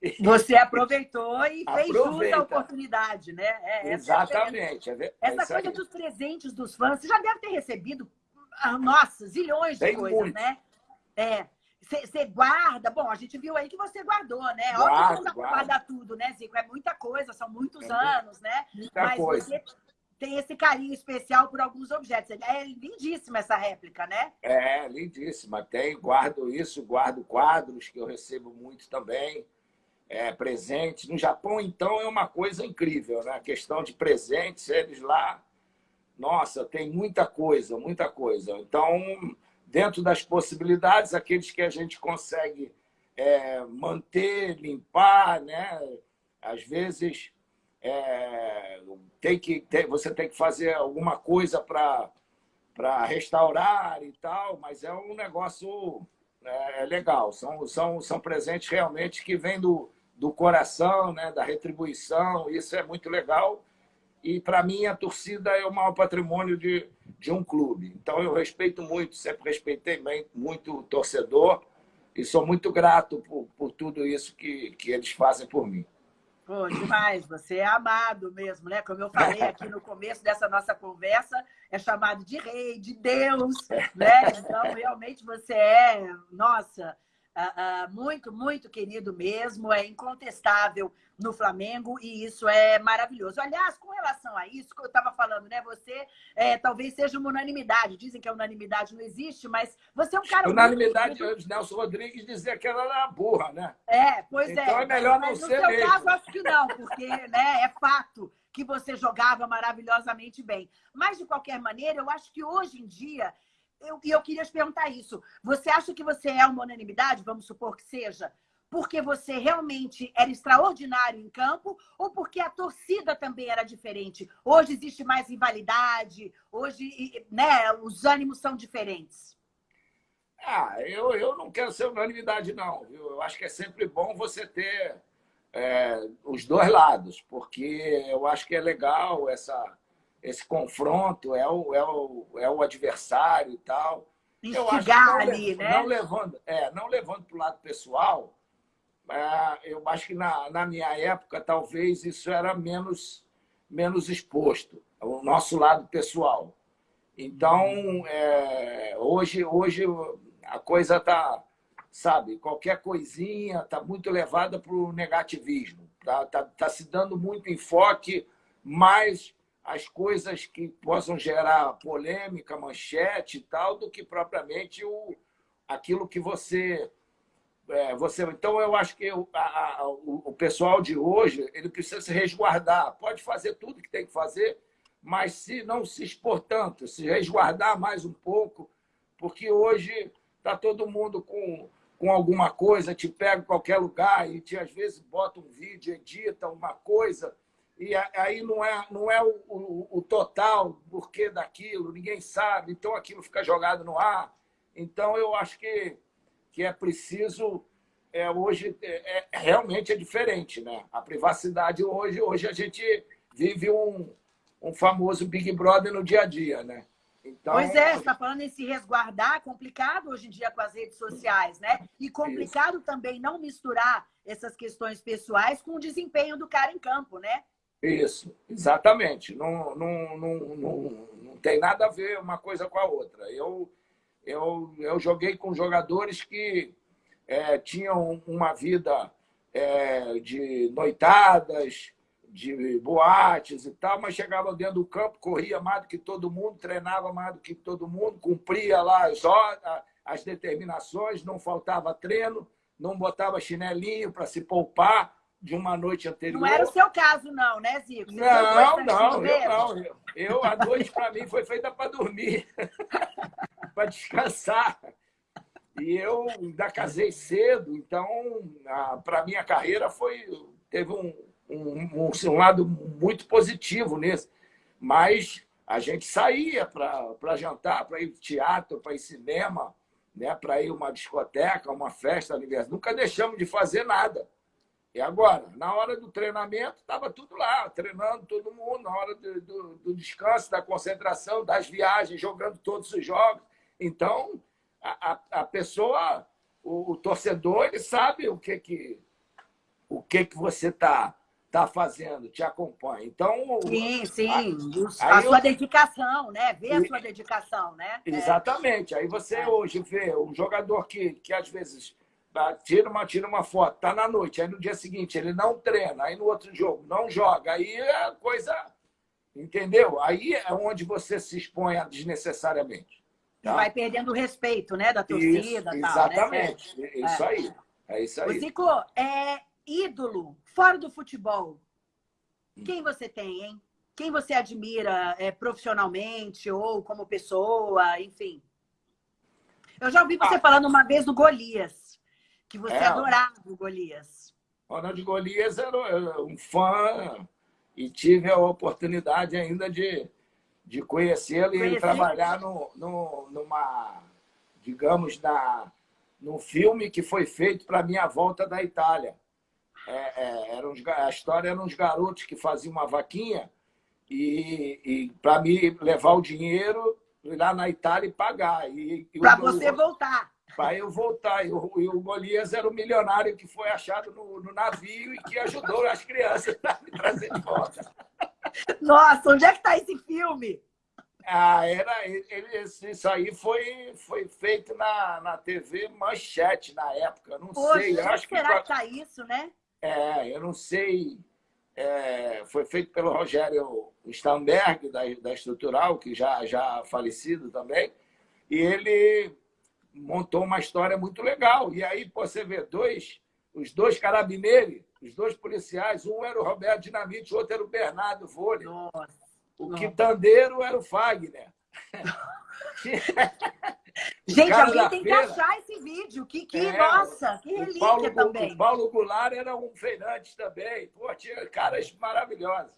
Você aproveitou e fez jus à oportunidade, né? É, Exatamente. É, é essa coisa aí. dos presentes dos fãs, você já deve ter recebido, ah, nossa, zilhões de tem coisas, muito. né? É. Você guarda, bom, a gente viu aí que você guardou, né? Guardo, Óbvio que não dá para guardar tudo, né, Zico? É muita coisa, são muitos é anos, né? Muita Mas coisa. você tem esse carinho especial por alguns objetos. É lindíssima essa réplica, né? É, lindíssima. Tem, guardo isso, guardo quadros que eu recebo muito também, é, presentes. No Japão, então, é uma coisa incrível, né? A questão de presentes, eles lá, nossa, tem muita coisa, muita coisa. Então, dentro das possibilidades, aqueles que a gente consegue é, manter, limpar, né? Às vezes é, tem que, tem, você tem que fazer alguma coisa para restaurar e tal, mas é um negócio é, é, legal. São, são, são presentes realmente que vêm do, do coração, né, da retribuição, isso é muito legal. E, para mim, a torcida é o maior patrimônio de, de um clube. Então, eu respeito muito, sempre respeitei bem, muito o torcedor e sou muito grato por, por tudo isso que, que eles fazem por mim. Pô, demais, você é amado mesmo, né? Como eu falei aqui no começo dessa nossa conversa, é chamado de rei, de Deus, né? Então, realmente você é, nossa, uh, uh, muito, muito querido mesmo, é incontestável no Flamengo e isso é maravilhoso. Aliás, com relação a isso que eu estava falando, né? Você é, talvez seja uma unanimidade. Dizem que a unanimidade não existe, mas você é um cara. Unanimidade, muito... Nelson Rodrigues dizia que ela era burra, né? É, pois então é. Então é melhor mas, não ser. No seu mesmo. caso, acho que não, porque né, é fato que você jogava maravilhosamente bem. Mas, de qualquer maneira, eu acho que hoje em dia eu, eu queria te perguntar isso. Você acha que você é uma unanimidade, vamos supor que seja, porque você realmente era extraordinário em campo ou porque a torcida também era diferente? Hoje existe mais rivalidade, hoje né, os ânimos são diferentes. Ah, eu, eu não quero ser unanimidade, não. Eu acho que é sempre bom você ter é, os dois lados, porque eu acho que é legal essa, esse confronto, é o, é o, é o adversário e tal. Instigar ali, né? Não levando, é, não levando para o lado pessoal, é, eu acho que na, na minha época talvez isso era menos, menos exposto, o nosso lado pessoal. Então, é, hoje, hoje a coisa está, sabe, qualquer coisinha está muito levada para o negativismo. Está tá, tá se dando muito enfoque mais as coisas que possam gerar polêmica, manchete e tal, do que propriamente o, aquilo que você é, você, então, eu acho que o, a, o, o, pessoal de hoje ele precisa se resguardar. Pode fazer tudo que tem que fazer, mas se não se expor tanto, se resguardar mais um pouco, porque hoje está todo mundo com, com alguma coisa, te pega em qualquer lugar e te, às vezes bota um vídeo, edita uma coisa, e aí não é, não é o, o, o total porquê daquilo, ninguém sabe, então aquilo fica jogado no ar. Então, eu acho que que é preciso é, hoje é, é, realmente é diferente, né? A privacidade hoje, hoje a gente vive um, um famoso Big Brother no dia a dia, né? Então, pois é, você está falando em se resguardar, complicado hoje em dia com as redes sociais, né? E complicado isso. também não misturar essas questões pessoais com o desempenho do cara em campo, né? Isso, exatamente. Não, não, não, não, não tem nada a ver uma coisa com a outra. Eu, eu, eu joguei com jogadores que é, tinham uma vida é, de noitadas, de boates e tal, mas chegavam dentro do campo, corria mais do que todo mundo, treinava mais do que todo mundo, cumpria lá as, as determinações, não faltava treino, não botava chinelinho para se poupar de uma noite anterior. Não era o seu caso, não, né, Zico? Você não, não, eu não. Eu, eu, a noite, para mim, foi feita para dormir. para descansar. E eu ainda casei cedo, então, para a minha carreira, foi, teve um, um, um, um lado muito positivo nisso. Mas a gente saía para jantar, para ir teatro, para ir cinema, né? para ir uma discoteca, uma festa, aniversário. Nunca deixamos de fazer nada. E agora, na hora do treinamento, estava tudo lá, treinando todo mundo, na hora do, do, do, descanso, da concentração, das viagens, jogando todos os jogos. Então, a, a, a pessoa, o, o, torcedor, ele sabe o que, que, o que, que você está tá fazendo, te acompanha. Então, sim, sim. A, a sua eu... dedicação, né? Ver a sua dedicação, né? É. Exatamente. É. Aí você é. hoje vê um jogador que, que às vezes tira uma, tira uma foto, tá na noite, aí no dia seguinte ele não treina, aí no outro jogo não joga, aí é coisa. Entendeu? Aí é onde você se expõe desnecessariamente. Tá? Vai perdendo o respeito, né, da torcida. Isso, tal, né? exatamente. Né? Isso aí. É isso aí. Zico, é ídolo, fora do futebol. Quem você tem, hein? Quem você admira é, profissionalmente ou como pessoa, enfim? Eu já ouvi você ah. falando uma vez do Golias, que você é, adorava o Golias. Ronald Golias era um fã e tive a oportunidade ainda de de conhecê-lo e trabalhar no, no, numa, digamos, na, num filme que foi feito para a minha volta da Itália. É, é, era uns, a história era uns garotos que faziam uma vaquinha e, e para me levar o dinheiro lá na Itália e pagar. Para você voltar. Para eu voltar. E o, e o Golias era o milionário que foi achado no, no navio e que ajudou as crianças a me trazer de volta. Nossa, onde é que está esse filme? Ah, era, ele, isso aí foi, foi feito na, na TV Manchete na época. Não Poxa, sei. Eu acho será que tá isso, né? É, eu não sei. É, foi feito pelo Rogério Stamberg, da, da Estrutural, que já, já falecido também. E ele montou uma história muito legal. E aí você vê dois, os dois carabineiros, os dois policiais, um era o Roberto Dinamite, o outro era o Bernardo Vôlei. Nossa. O quitandeiro era o Fagner. Gente, alguém tem feira. que achar esse vídeo. Que, que é, nossa, que relíquia Paulo, também. O Paulo Goulart era um feirante também. Pô, tinha caras maravilhosos.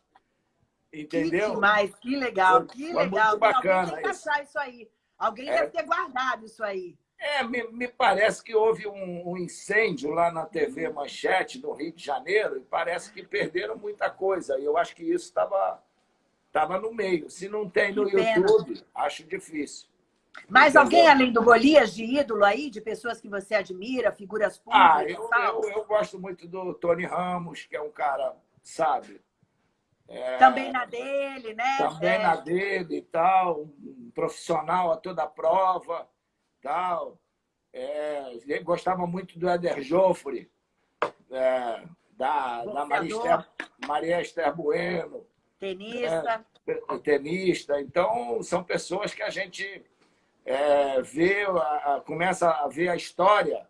Entendeu? Que demais, que legal, foi, que foi legal. Muito bacana alguém tem que achar isso aí. Alguém é. deve ter guardado isso aí. É, me, me parece que houve um, um, incêndio lá na TV Manchete, no Rio de Janeiro, e parece que perderam muita coisa. E eu acho que isso estava estava no meio. Se não tem no YouTube, acho difícil. Mas Entendeu? alguém além do Golias de ídolo aí, de pessoas que você admira, figuras públicas? Ah, eu, eu, eu, gosto muito do Tony Ramos, que é um cara, sabe? É, também na dele, né? Também é. na dele e tal, um profissional a toda prova, tal. É, gostava muito do Eder Joffre, é, da, da Maria Esther, Maria Esther Bueno, Tenista. É, tenista. Então, são pessoas que a gente é, vê, a, a, começa a ver a história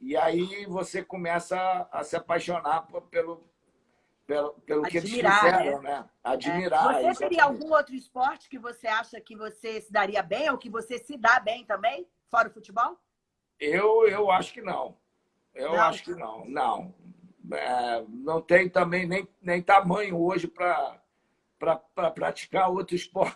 E aí você começa a se apaixonar pelo, pelo, pelo que eles fizeram, né? né? Admirar. É. Você teria algum outro esporte que você acha que você se daria bem ou que você se dá bem também, fora o futebol? Eu, eu acho que não. Eu não. acho que não. Não. É, não tem também nem, nem tamanho hoje para para praticar outro esporte.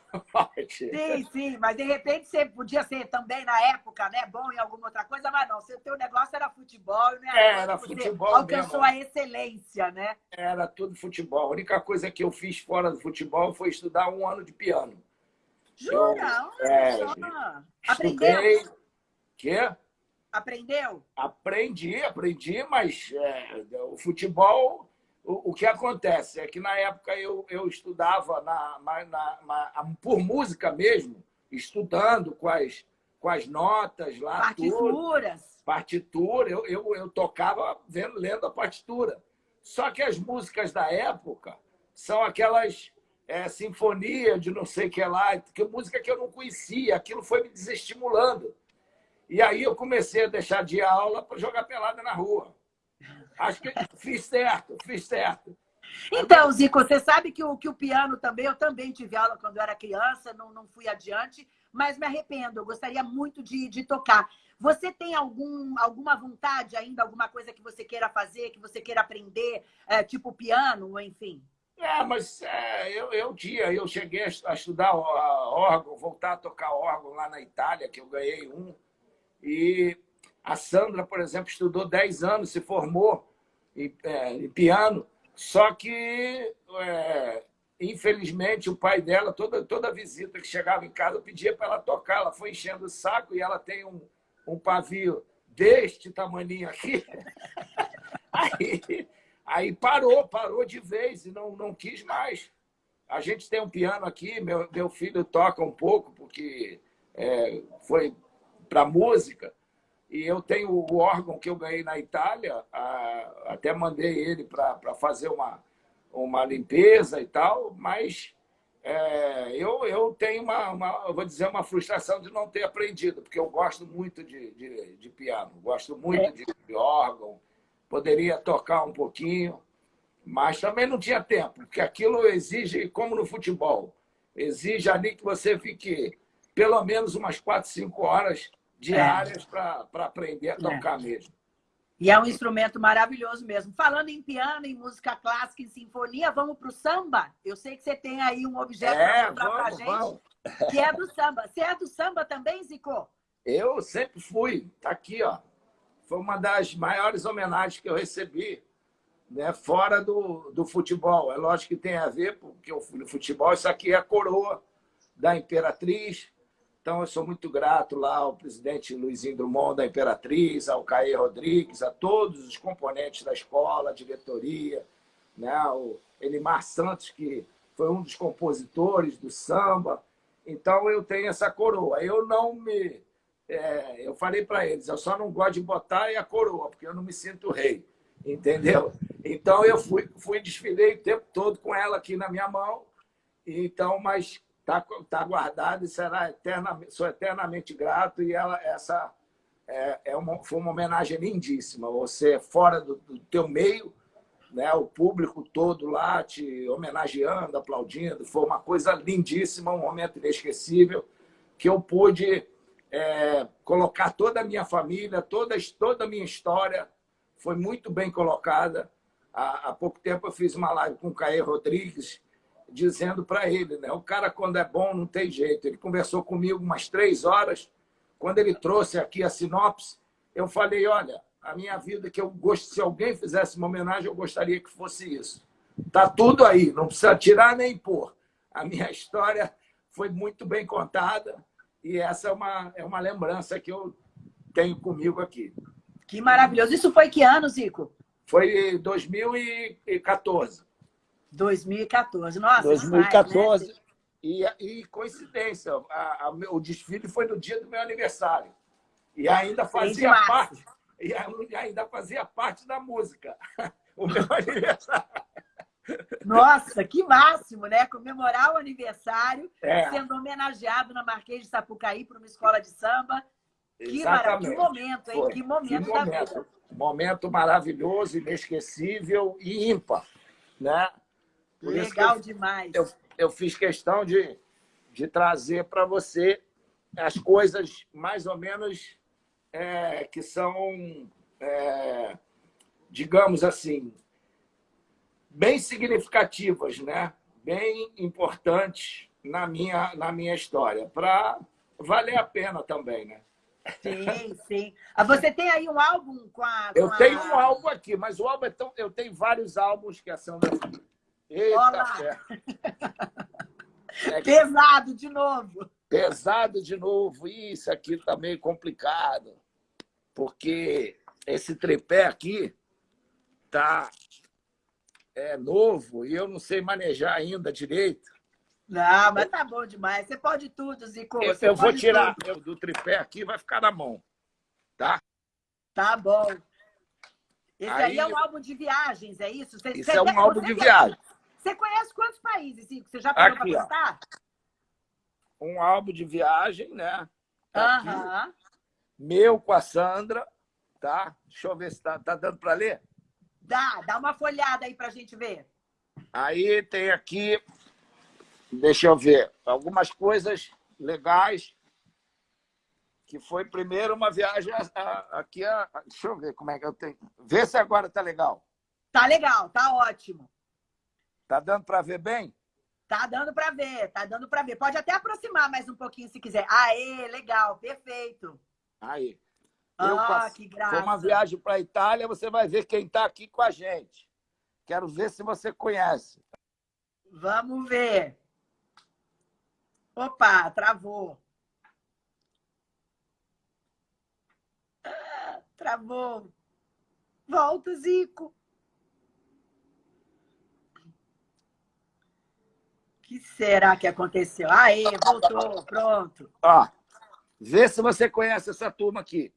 Sim, sim, mas de repente você podia ser também na época, né, bom em alguma outra coisa, mas não, o teu negócio era futebol, né? É, era futebol. Alcançou mesmo. a excelência, né? Era tudo futebol. A única coisa que eu fiz fora do futebol foi estudar um ano de piano. Jura? Eu, é, Aprendeu? Quê? Aprendeu? Aprendi, aprendi, mas é, o futebol o, o que acontece é que, na época, eu, eu estudava na, na, na, por música mesmo, estudando com as, com as notas lá. Partituras. Tudo. Partitura. Eu, eu, eu tocava vendo, lendo a partitura. Só que as músicas da época são aquelas é, sinfonia de não sei o que lá, que música que eu não conhecia. Aquilo foi me desestimulando. E aí eu comecei a deixar de aula para jogar pelada na rua. Acho que fiz certo, fiz certo. Então, Zico, você sabe que o, que o piano também, eu também tive aula quando eu era criança, não, não fui adiante, mas me arrependo, eu gostaria muito de, de tocar. Você tem algum, alguma vontade ainda, alguma coisa que você queira fazer, que você queira aprender, é, tipo piano, enfim? É, mas é, eu, eu dia, eu cheguei a estudar órgão, voltar a tocar órgão lá na Itália, que eu ganhei um, e a Sandra, por exemplo, estudou 10 anos, se formou em, é, em piano, só que, é, infelizmente, o pai dela, toda, toda visita que chegava em casa, pedia para ela tocar. Ela foi enchendo o saco e ela tem um, um pavio deste tamanho aqui. Aí, aí parou, parou de vez e não, não quis mais. A gente tem um piano aqui, meu, meu filho toca um pouco, porque é, foi para música, e eu tenho o órgão que eu ganhei na Itália, até mandei ele para fazer uma, uma limpeza e tal, mas é, eu, eu tenho uma, uma, eu vou dizer, uma frustração de não ter aprendido, porque eu gosto muito de, de, de piano, gosto muito é. de, de órgão, poderia tocar um pouquinho, mas também não tinha tempo, porque aquilo exige, como no futebol, exige ali que você fique pelo menos umas quatro, cinco horas diárias é. para aprender a tocar é. mesmo. E é um instrumento maravilhoso mesmo. Falando em piano, em música clássica, em sinfonia, vamos para o samba? Eu sei que você tem aí um objeto é, para mostrar para gente, vamos. que é do samba. Você é do samba também, Zico? Eu sempre fui. Está aqui, ó. Foi uma das maiores homenagens que eu recebi, né? fora do, do futebol. É lógico que tem a ver, porque o futebol, isso aqui é a coroa da Imperatriz, então, eu sou muito grato lá ao presidente Luizinho Drummond da Imperatriz, ao Caê Rodrigues, a todos os componentes da escola, a diretoria, né? o Elimar Santos, que foi um dos compositores do samba. Então, eu tenho essa coroa. Eu não me... É, eu falei para eles, eu só não gosto de botar a coroa, porque eu não me sinto rei, entendeu? Então, eu fui, fui desfilei o tempo todo com ela aqui na minha mão, então, mas está tá guardado e será eternamente, sou eternamente grato. E ela, essa é, é uma, foi uma homenagem lindíssima. Você fora do, do teu meio, né, o público todo lá te homenageando, aplaudindo. Foi uma coisa lindíssima, um momento inesquecível, que eu pude é, colocar toda a minha família, toda, toda a minha história foi muito bem colocada. Há, há pouco tempo eu fiz uma live com o Caê Rodrigues, dizendo para ele, né? O cara, quando é bom, não tem jeito. Ele conversou comigo umas três horas. Quando ele trouxe aqui a sinopse, eu falei, olha, a minha vida, que eu gosto, se alguém fizesse uma homenagem, eu gostaria que fosse isso. Tá tudo aí, não precisa tirar nem pôr. A minha história foi muito bem contada e essa é uma, é uma lembrança que eu tenho comigo aqui. Que maravilhoso. Isso foi que ano, Zico? Foi 2014. 2014. Nossa, 2014. Demais, né? e, e coincidência, a, a, o desfile foi no dia do meu aniversário. E ainda fazia parte. E ainda fazia parte da música. O meu aniversário. Nossa, que máximo, né? Comemorar o aniversário, é. sendo homenageado na Marquês de Sapucaí por uma escola de samba. Que, maravilha, que momento, hein? Foi. Que momento, que momento da vida. Momento maravilhoso, inesquecível e ímpar. Né? Por Legal eu, demais. Eu, eu fiz questão de, de trazer para você as coisas mais ou menos é, que são, é, digamos assim, bem significativas, né? bem importantes na minha, na minha história, para valer a pena também, né? Sim, sim. Ah, você tem aí um álbum com a. Com eu tenho a... um álbum aqui, mas o álbum é tão. Eu tenho vários álbuns que são. Eita, é Pesado de novo. Pesado de novo. Isso aqui tá meio complicado. Porque esse tripé aqui tá é novo e eu não sei manejar ainda direito. Não, mas tá bom demais. Você pode tudo, Zico. Eu, eu vou tirar tudo. do tripé aqui vai ficar na mão. Tá? Tá bom. Esse aí, aí é um álbum de viagens, é isso? Você, isso você é um álbum de viagem. Você conhece quantos países, Zico? Você já parou para contar? Um álbum de viagem, né? Tá Meu com a Sandra, tá? Deixa eu ver se tá, tá dando para ler. Dá, dá uma folhada aí para a gente ver. Aí tem aqui deixa eu ver, algumas coisas legais, que foi primeiro uma viagem aqui, a, deixa eu ver como é que eu tenho, vê se agora tá legal. Tá legal, tá ótimo. Tá dando para ver bem? Tá dando para ver, tá dando para ver. Pode até aproximar mais um pouquinho se quiser. Aê, legal, perfeito. Aí. Ah, que graça. Foi uma viagem para a Itália, você vai ver quem está aqui com a gente. Quero ver se você conhece. Vamos ver. Opa, travou. Ah, travou. Volta, Zico. Que será que aconteceu? Aí, voltou, pronto. Ó, vê se você conhece essa turma aqui.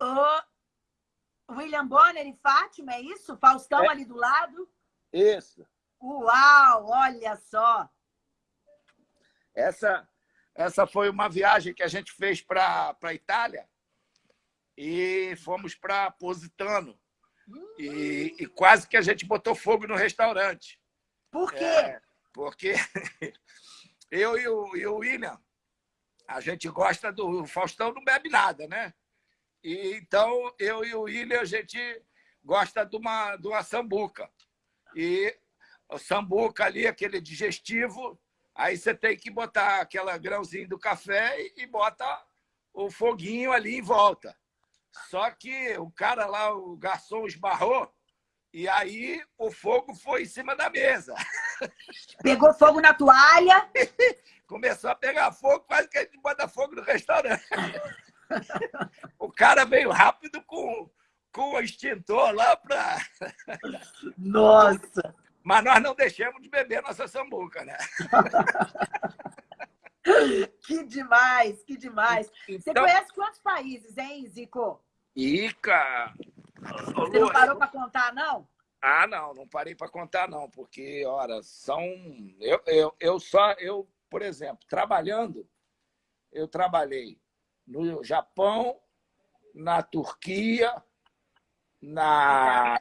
O William Bonner e Fátima, é isso? Faustão é. ali do lado? Isso. Uau, olha só! Essa, essa foi uma viagem que a gente fez para a Itália e fomos para Positano. Hum. E, e, quase que a gente botou fogo no restaurante. Por quê? É, porque eu e o, e o William, a gente gosta do... O Faustão não bebe nada, né? E, então, eu e o William, a gente gosta de uma, de uma sambuca. E o sambuca ali, aquele digestivo, aí você tem que botar aquela grãozinho do café e bota o foguinho ali em volta. Só que o cara lá, o garçom esbarrou, e aí o fogo foi em cima da mesa. Pegou fogo na toalha? Começou a pegar fogo, quase que a gente bota fogo no restaurante. O cara veio rápido com, com o extintor lá para... Nossa! Mas nós não deixamos de beber nossa sambuca, né? que demais, que demais. Então... Você conhece quantos países, hein, Zico? Ica! Você não parou para contar, não? Ah, não, não parei para contar, não, porque, ora, são. Eu, eu, eu só, eu, por exemplo, trabalhando, eu trabalhei no Japão, na Turquia, na,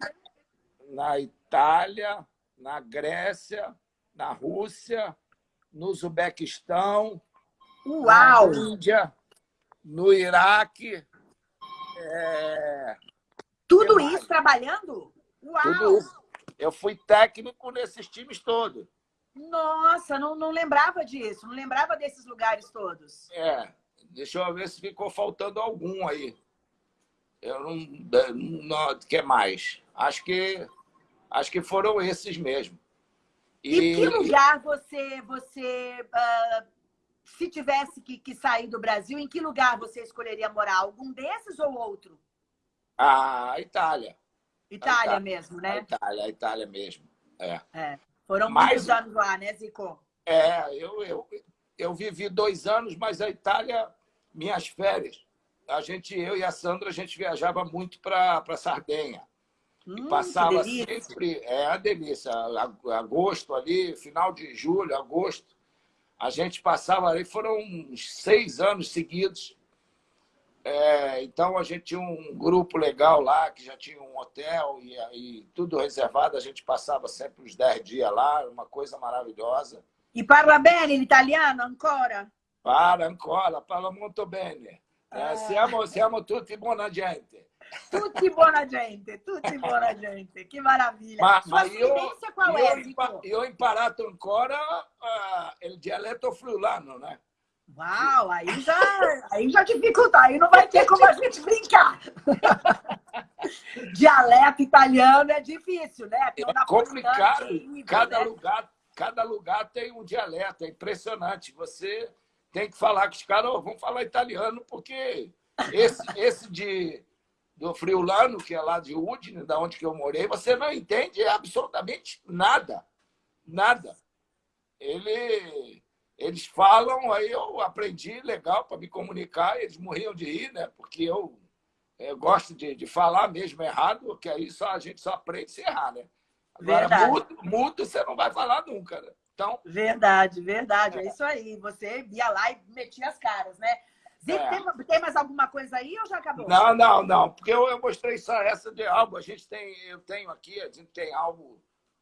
na Itália, na Grécia, na Rússia, no Uzbequistão, Uau! na Índia, no Iraque. É... Tudo isso mais? trabalhando? Uau! Tudo isso. Eu fui técnico nesses times todos. Nossa, não, não lembrava disso, não lembrava desses lugares todos. É, deixa eu ver se ficou faltando algum aí. Eu não, não quer mais. Acho que Acho que foram esses mesmo. E, e que lugar você, você uh, se tivesse que, que sair do Brasil, em que lugar você escolheria morar? Algum desses ou outro? A Itália. Itália, a Itália mesmo, né? A Itália, a Itália mesmo. É. é. Foram mas, muitos anos lá, né, Zico? É, eu, eu, eu vivi dois anos, mas a Itália, minhas férias, a gente, eu e a Sandra, a gente viajava muito para Sardenha. Hum, e passava sempre, é a delícia, agosto ali, final de julho, agosto, A gente passava ali, foram uns seis anos seguidos. É, então, a gente tinha um grupo legal lá, que já tinha um hotel e, e tudo reservado. A gente passava sempre uns dez dias lá, uma coisa maravilhosa. E parla bene l'italiano ancora? Para ancora, parla molto bene. Eh, siamo, siamo tutti buona gente. Tutti buona gente, tutti buona gente, che meraviglia. Ma, ma io, qual io, è, impa io ho imparato ancora uh, il dialetto friulano, né? Uau, aí já, aí já dificulta, aí não vai ter como a gente brincar. Dialeto italiano é difícil, né? É complicado. cada, né? lugar, cada lugar tem um dialeto, é impressionante. Você tem que falar com os caras, oh, vamos falar italiano, porque esse, esse de, do Friulano, que é lá de Udine, da onde que eu morei, você não entende absolutamente nada. Nada. Ele, eles falam, aí eu aprendi legal para me comunicar, eles morriam de rir, né? porque eu, eu gosto de, de falar mesmo errado, que aí só, a gente só aprende se errar. Né? Agora, mudo, mudo você não vai falar nunca. Né? Então... Verdade, verdade. É. é isso aí. Você ia lá e metia as caras, né? É. tem, tem, mais alguma coisa aí ou já acabou? Não, não, não. Porque eu, eu mostrei só essa de álbum. A gente tem, eu tenho aqui, a gente tem álbum,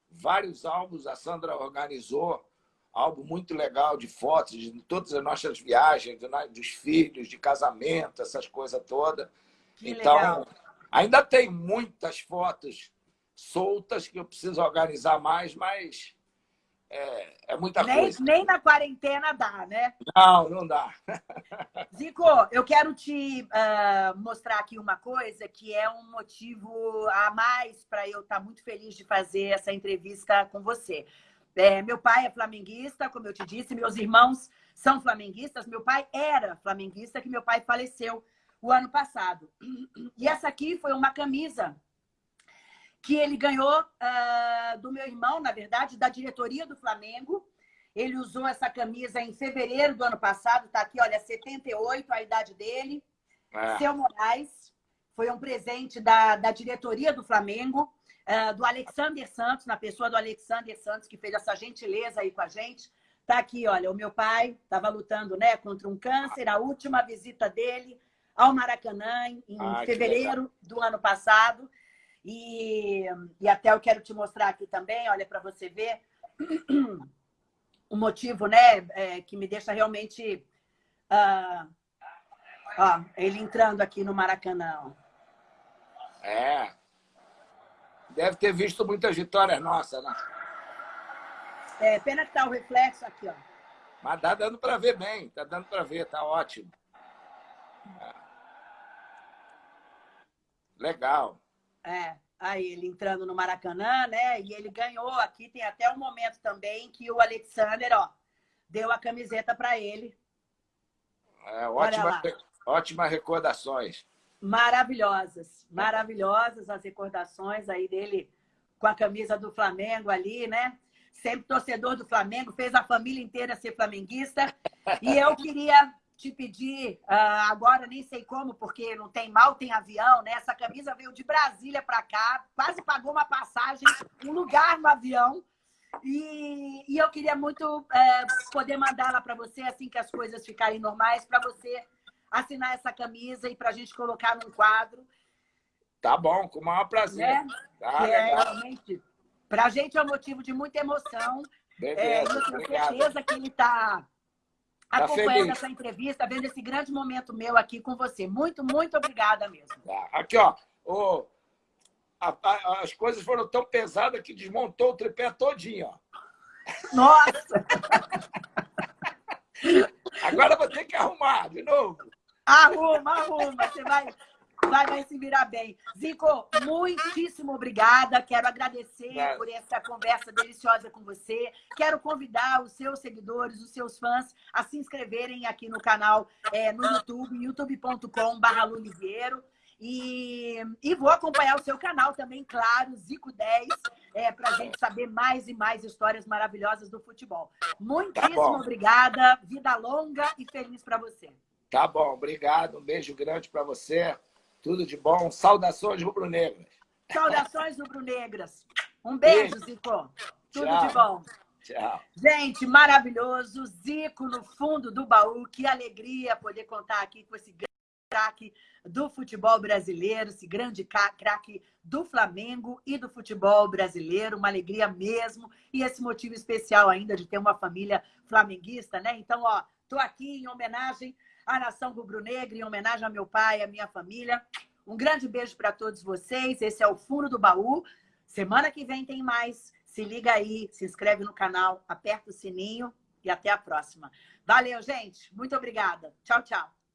vários álbuns. A Sandra organizou álbum muito legal de fotos de todas as nossas viagens, dos filhos, de casamento, essas coisas todas. Que então, legal. ainda tem muitas fotos soltas que eu preciso organizar mais, mas é, é muita nem, coisa. Nem na quarentena dá, né? Não, não dá. Zico, eu quero te uh, mostrar aqui uma coisa que é um motivo a mais para eu estar tá muito feliz de fazer essa entrevista com você. É, meu pai é flamenguista, como eu te disse, meus irmãos são flamenguistas. Meu pai era flamenguista, que meu pai faleceu o ano passado. E essa aqui foi uma camisa que ele ganhou uh, do meu irmão, na verdade, da diretoria do Flamengo. Ele usou essa camisa em fevereiro do ano passado, tá aqui, olha, 78, a idade dele. É. Seu Moraes, foi um presente da, da diretoria do Flamengo, uh, do Alexander Santos, na pessoa do Alexander Santos, que fez essa gentileza aí com a gente. Tá aqui, olha, o meu pai estava lutando né, contra um câncer, a última visita dele ao Maracanã, em ah, fevereiro do ano passado. E, e até eu quero te mostrar aqui também, olha, para você ver o motivo, né, é, que me deixa realmente... Uh, ó, ele entrando aqui no Maracanã. É. Deve ter visto muitas vitórias nossas, né? É, pena que tá o reflexo aqui, ó. Mas tá dando para ver bem, tá dando para ver, tá ótimo. É. Legal. É, aí ele entrando no Maracanã, né? E ele ganhou aqui. Tem até um momento também que o Alexander, ó, deu a camiseta para ele. É, ótima, ótima recordações. Maravilhosas, maravilhosas as recordações aí dele com a camisa do Flamengo ali, né? Sempre torcedor do Flamengo, fez a família inteira ser flamenguista. E eu queria te pedir, uh, agora nem sei como, porque não tem mal, tem avião, né? Essa camisa veio de Brasília para cá, quase pagou uma passagem, um lugar no avião. E, e eu queria muito uh, poder mandá-la para você, assim que as coisas ficarem normais, para você assinar essa camisa e para a gente colocar num quadro. Tá bom, com o maior prazer. Né? Tá, é, realmente, para a gente é um motivo de muita emoção. Beleza, é, eu tenho certeza que ele está Tá acompanhando essa entrevista, vendo esse grande momento meu aqui com você. Muito, muito obrigada mesmo. Tá. Aqui, ó. O, a, a, as coisas foram tão pesadas que desmontou o tripé todinho, ó. Nossa! Agora vou ter que arrumar de novo. Arruma, arruma. Você vai, vai, vai se virar bem. Zico, muitíssimo obrigada. Quero agradecer por essa conversa deliciosa com você. Quero convidar os seus seguidores, os seus fãs, a se inscreverem aqui no canal é, no YouTube, youtube.com.br. E, e vou acompanhar o seu canal também, claro, Zico10, é, para a gente saber mais e mais histórias maravilhosas do futebol. Muitíssimo tá obrigada, vida longa e feliz para você. Tá bom, obrigado. Um beijo grande para você. Tudo de bom. Saudações rubro-negras. Saudações rubro-negras. Um beijo, beijo. Zico. Tudo Tchau. de bom. Tchau. Gente, maravilhoso. Zico no fundo do baú. Que alegria poder contar aqui com esse craque do futebol brasileiro, esse grande craque do Flamengo e do futebol brasileiro. Uma alegria mesmo. E esse motivo especial ainda de ter uma família flamenguista, né? Então, ó, tô aqui em homenagem à nação rubro-negra, em homenagem ao meu pai, à minha família. Um grande beijo para todos vocês. Esse é o Fundo do Baú. Semana que vem tem mais. Se liga aí, se inscreve no canal, aperta o sininho e até a próxima. Valeu, gente. Muito obrigada. Tchau, tchau.